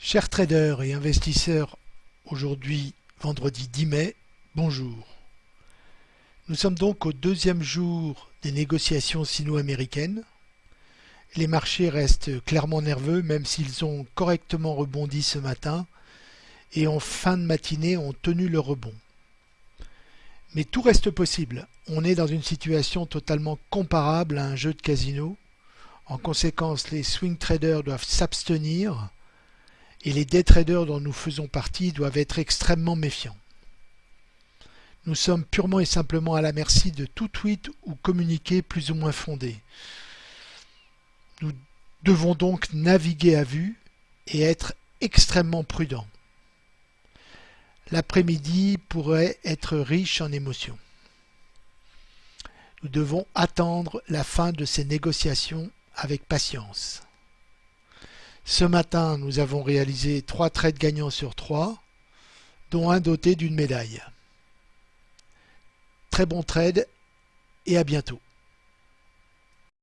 Chers traders et investisseurs, aujourd'hui vendredi 10 mai, bonjour. Nous sommes donc au deuxième jour des négociations sino-américaines. Les marchés restent clairement nerveux même s'ils ont correctement rebondi ce matin et en fin de matinée ont tenu le rebond. Mais tout reste possible. On est dans une situation totalement comparable à un jeu de casino. En conséquence, les swing traders doivent s'abstenir et les day dont nous faisons partie doivent être extrêmement méfiants. Nous sommes purement et simplement à la merci de tout tweet ou communiqué plus ou moins fondé. Nous devons donc naviguer à vue et être extrêmement prudents. L'après-midi pourrait être riche en émotions. Nous devons attendre la fin de ces négociations avec patience. Ce matin, nous avons réalisé trois trades gagnants sur trois, dont un doté d'une médaille. Très bon trade et à bientôt.